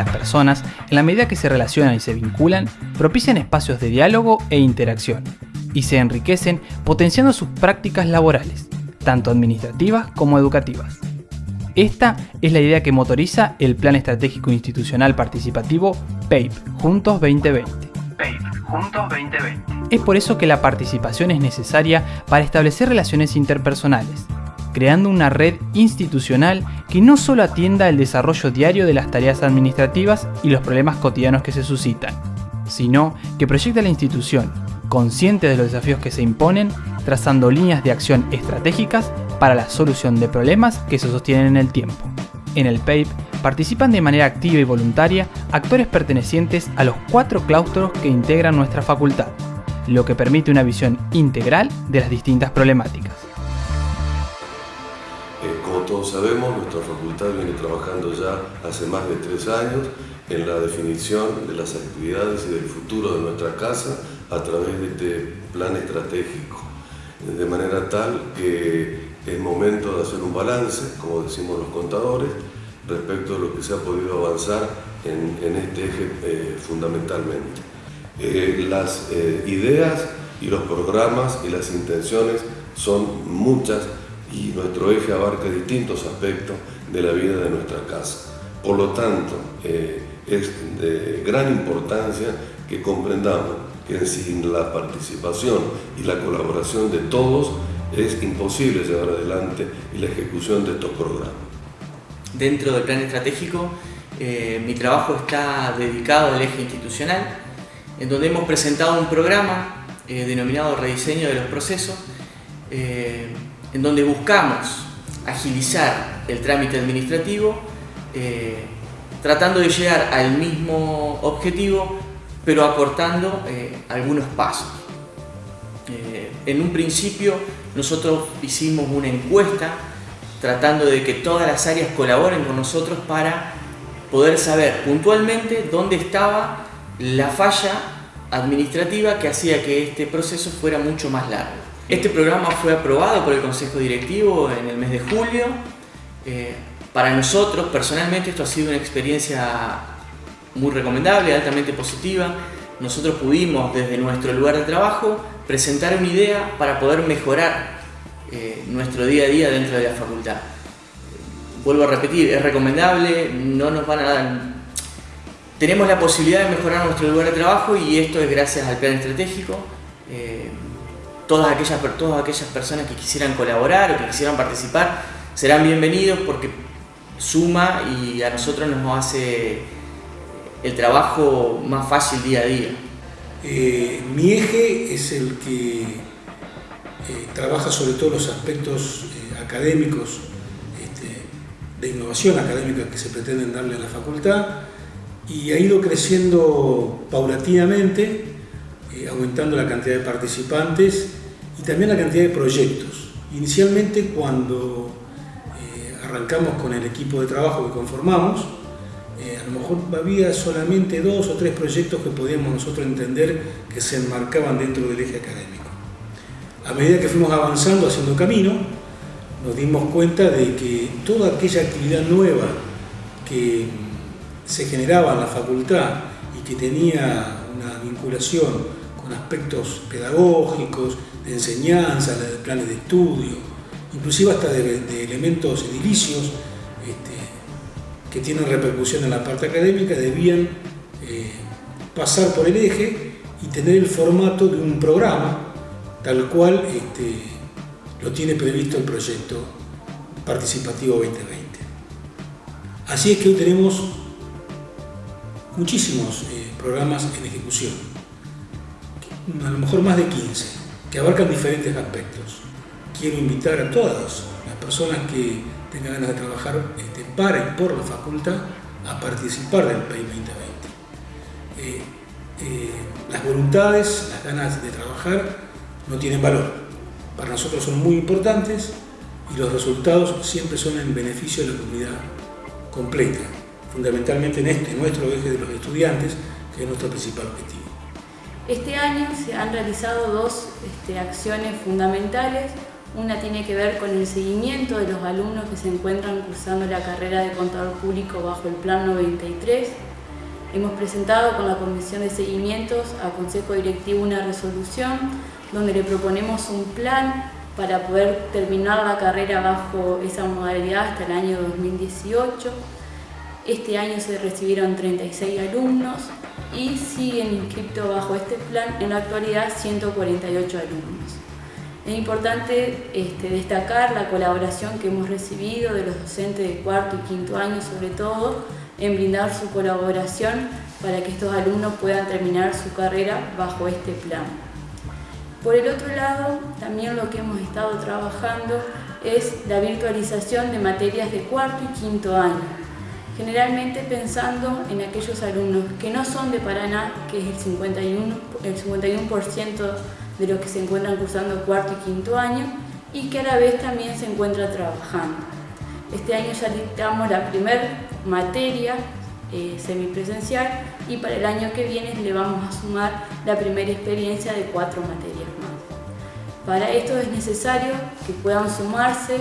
Las personas, en la medida que se relacionan y se vinculan, propician espacios de diálogo e interacción, y se enriquecen potenciando sus prácticas laborales, tanto administrativas como educativas. Esta es la idea que motoriza el Plan Estratégico Institucional Participativo PAPE Juntos 2020. PAPE Juntos 2020. Es por eso que la participación es necesaria para establecer relaciones interpersonales, creando una red institucional que no solo atienda el desarrollo diario de las tareas administrativas y los problemas cotidianos que se suscitan, sino que proyecta la institución, consciente de los desafíos que se imponen, trazando líneas de acción estratégicas para la solución de problemas que se sostienen en el tiempo. En el PAPE participan de manera activa y voluntaria actores pertenecientes a los cuatro claustros que integran nuestra facultad, lo que permite una visión integral de las distintas problemáticas. Todos sabemos, nuestra facultad viene trabajando ya hace más de tres años en la definición de las actividades y del futuro de nuestra casa a través de este plan estratégico, de manera tal que es momento de hacer un balance, como decimos los contadores, respecto de lo que se ha podido avanzar en, este eje eh, fundamentalmente. Eh, las eh, ideas y los programas y las intenciones son muchas y nuestro eje abarca distintos aspectos de la vida de nuestra casa. Por lo tanto, es de gran importancia que comprendamos que sin la participación y la colaboración de todos es imposible llevar adelante la ejecución de estos programas. Dentro del plan estratégico, eh, mi trabajo está dedicado al eje institucional, en donde hemos presentado un programa eh, denominado Rediseño de los Procesos, eh, en donde buscamos agilizar el trámite administrativo, tratando de llegar al mismo objetivo, pero acortando algunos pasos. en un principio nosotros hicimos una encuesta tratando de que todas las áreas colaboren con nosotros para poder saber puntualmente dónde estaba la falla administrativa que hacía que este proceso fuera mucho más largo. Este programa fue aprobado por el Consejo Directivo en el mes de julio. Eh, para nosotros, personalmente, esto ha sido una experiencia muy recomendable, altamente positiva. Nosotros pudimos, desde nuestro lugar de trabajo, presentar una idea para poder mejorar eh, nuestro día a día dentro de la facultad. Vuelvo a repetir, es recomendable, no nos van a dar... Tenemos la posibilidad de mejorar nuestro lugar de trabajo y esto es gracias al plan estratégico. Eh, todas, aquellas, todas aquellas personas que quisieran colaborar o que quisieran participar serán bienvenidos porque suma y a nosotros nos hace el trabajo más fácil día a día. Eh, mi eje es el que eh, trabaja sobre todo los aspectos eh, académicos, este, de innovación académica que se pretenden darle a la facultad y ha ido creciendo paulatinamente, aumentando la cantidad de participantes y también la cantidad de proyectos. Inicialmente cuando arrancamos con el equipo de trabajo que conformamos, eh, a lo mejor había solamente dos o tres proyectos que podíamos nosotros entender que se enmarcaban dentro del eje académico. A medida que fuimos avanzando, haciendo camino, nos dimos cuenta de que toda aquella actividad nueva que se generaba en la facultad y que tenía una vinculación con aspectos pedagógicos, de enseñanza, de planes de estudio, inclusive hasta de, elementos edilicios, que tienen repercusión en la parte académica debían eh, pasar por el eje y tener el formato de un programa tal cual este, lo tiene previsto el proyecto participativo 2020. Así es que hoy tenemos muchísimos eh, programas en ejecución, a lo mejor más de 15, que abarcan diferentes aspectos. Quiero invitar a todas las personas que tenga ganas de trabajar este, para por la facultad a participar del PAI 2020. Eh, eh, las voluntades, las ganas de trabajar no tienen valor. Para nosotros son muy importantes y los resultados siempre son en beneficio de la comunidad completa, fundamentalmente en este, nuestro eje de los estudiantes, que es nuestro principal objetivo. Este año se han realizado dos este, acciones fundamentales una tiene que ver con el seguimiento de los alumnos que se encuentran cursando la carrera de contador público bajo el Plan 93 Hemos presentado con la Comisión de Seguimientos al Consejo Directivo una resolución donde le proponemos un plan para poder terminar la carrera bajo esa modalidad hasta el año 2018. Este año se recibieron 36 alumnos y siguen inscritos bajo este plan en la actualidad 148 alumnos. Es importante este, destacar la colaboración que hemos recibido de los docentes de cuarto y quinto año sobre todo, en brindar su colaboración para que estos alumnos puedan terminar su carrera bajo este plan. Por el otro lado, también lo que hemos estado trabajando es la virtualización de materias de cuarto y quinto año, generalmente pensando en aquellos alumnos que no son de Paraná, que es el 51%, el 51 de los que se encuentran cursando cuarto y quinto año, y que a la vez también se encuentran trabajando. Este año ya dictamos la primera materia eh, semipresencial y para el año que viene le vamos a sumar la primera experiencia de cuatro materias más. Para esto es necesario que puedan sumarse,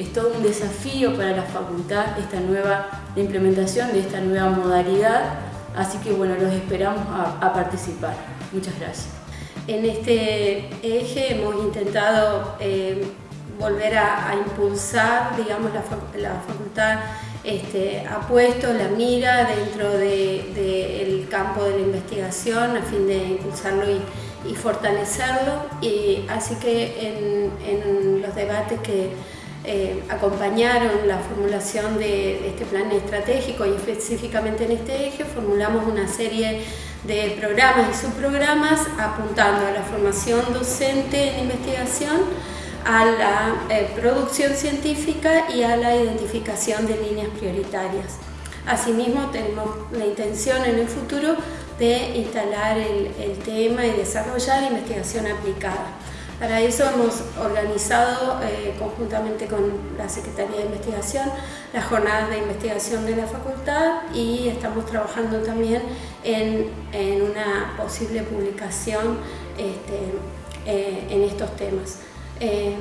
es todo un desafío para la facultad esta nueva, implementación de esta nueva modalidad, así que bueno, los esperamos a, participar. Muchas gracias. En este eje hemos intentado eh, volver a, impulsar, digamos, la, la facultad este, ha puesto la mira dentro del campo de la investigación a fin de impulsarlo y, fortalecerlo. Y así que en, los debates que eh, acompañaron la formulación de, este plan estratégico y específicamente en este eje, formulamos una serie de programas y subprogramas apuntando a la formación docente en investigación, a la eh, producción científica y a la identificación de líneas prioritarias. Asimismo, tenemos la intención en el futuro de instalar el, tema y desarrollar investigación aplicada. Para eso hemos organizado eh, conjuntamente con la Secretaría de Investigación las jornadas de investigación de la facultad y estamos trabajando también en, una posible publicación este, eh, en estos temas. Eh,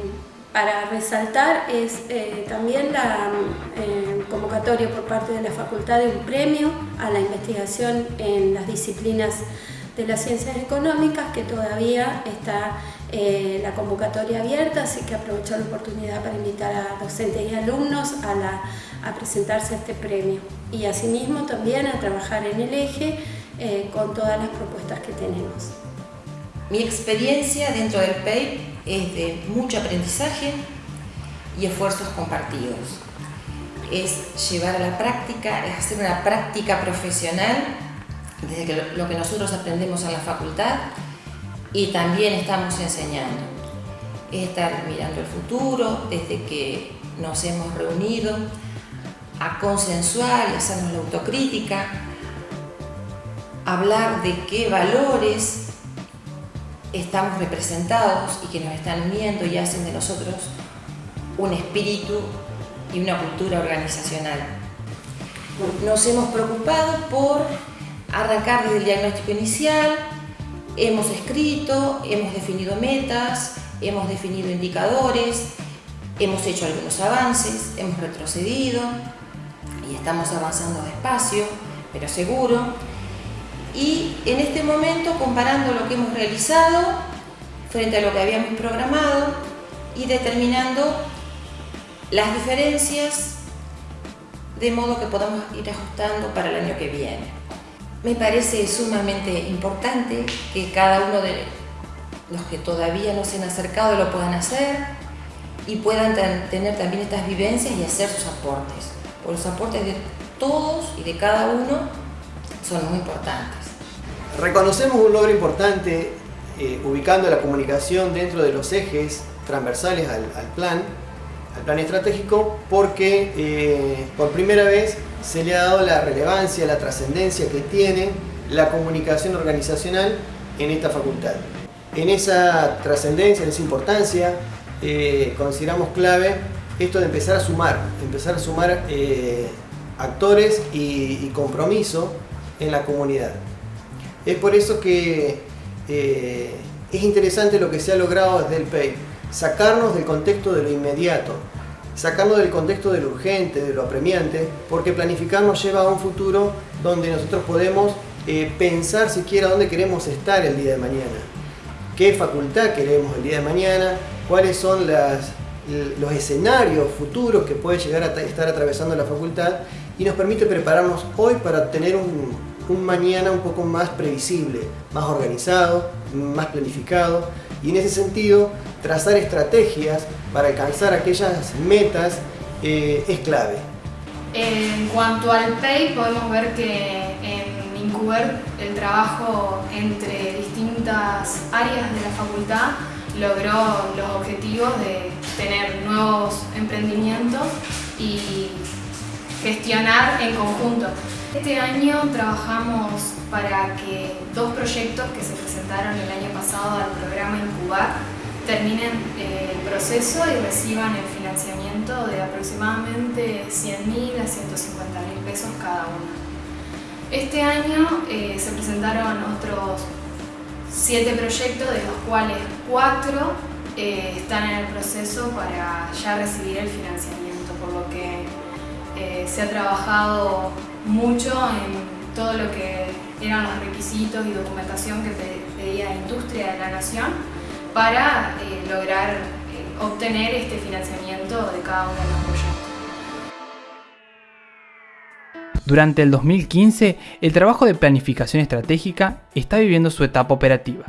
para resaltar es también la convocatoria por parte de la Facultad de un premio a la investigación en las disciplinas de las ciencias económicas, que todavía está la convocatoria abierta, así que aprovecho la oportunidad para invitar a docentes y alumnos a, a presentarse a este premio. Y asimismo también a trabajar en el eje con todas las propuestas que tenemos. Mi experiencia dentro del PEI es de mucho aprendizaje y esfuerzos compartidos. Es llevar a la práctica, es hacer una práctica profesional desde lo que nosotros aprendemos en la facultad y también estamos enseñando. Es estar mirando el futuro desde que nos hemos reunido a consensuar y hacernos la autocrítica, hablar de qué valores estamos representados y que nos están viendo y hacen de nosotros un espíritu y una cultura organizacional. Nos hemos preocupado por arrancar desde el diagnóstico inicial, hemos escrito, hemos definido metas, hemos definido indicadores, hemos hecho algunos avances, hemos retrocedido y estamos avanzando despacio, pero seguro y en este momento comparando lo que hemos realizado frente a lo que habíamos programado y determinando las diferencias de modo que podamos ir ajustando para el año que viene. Me parece sumamente importante que cada uno de los que todavía no se han acercado lo puedan hacer y puedan tener también estas vivencias y hacer sus aportes. Porque los aportes de todos y de cada uno son muy importantes. Reconocemos un logro importante eh, ubicando la comunicación dentro de los ejes transversales al, plan, al plan estratégico, porque eh, por primera vez se le ha dado la relevancia, la trascendencia que tiene la comunicación organizacional en esta facultad. En esa trascendencia, en esa importancia, eh, consideramos clave esto de empezar a sumar, empezar a sumar actores y compromiso en la comunidad. Es por eso que eh, es interesante lo que se ha logrado desde el PEI, sacarnos del contexto de lo inmediato, sacarlo del contexto de lo urgente, de lo apremiante, porque planificar nos lleva a un futuro donde nosotros podemos eh, pensar siquiera dónde queremos estar el día de mañana, qué facultad queremos el día de mañana, cuáles son los escenarios futuros que puede llegar a estar atravesando la facultad y nos permite prepararnos hoy para tener un mañana un poco más previsible, más organizado, más planificado. Y en ese sentido trazar estrategias para alcanzar aquellas metas eh, es clave. En cuanto al PEI podemos ver que en Incuber el trabajo entre distintas áreas de la facultad logró los objetivos de tener nuevos emprendimientos y gestionar en conjunto. Este año trabajamos para que dos proyectos que se presentaron el año pasado al programa Incubar terminen eh, el proceso y reciban el financiamiento de aproximadamente 100.000 a 150.000 pesos cada uno. Este año eh, se presentaron otros siete proyectos, de los cuales cuatro eh, están en el proceso para ya recibir el financiamiento, por lo que se ha trabajado mucho en todo lo que eran los requisitos y documentación que pedía la industria de la nación para eh, lograr eh, obtener este financiamiento de cada uno de los proyectos. Durante el 2015, el trabajo de planificación estratégica está viviendo su etapa operativa.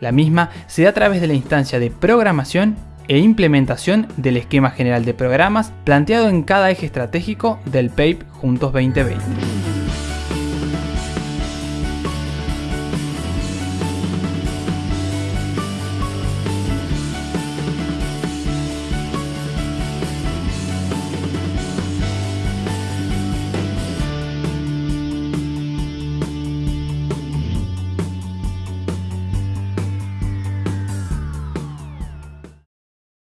La misma se da a través de la instancia de programación e implementación del esquema general de programas planteado en cada eje estratégico del PAPE Juntos 2020.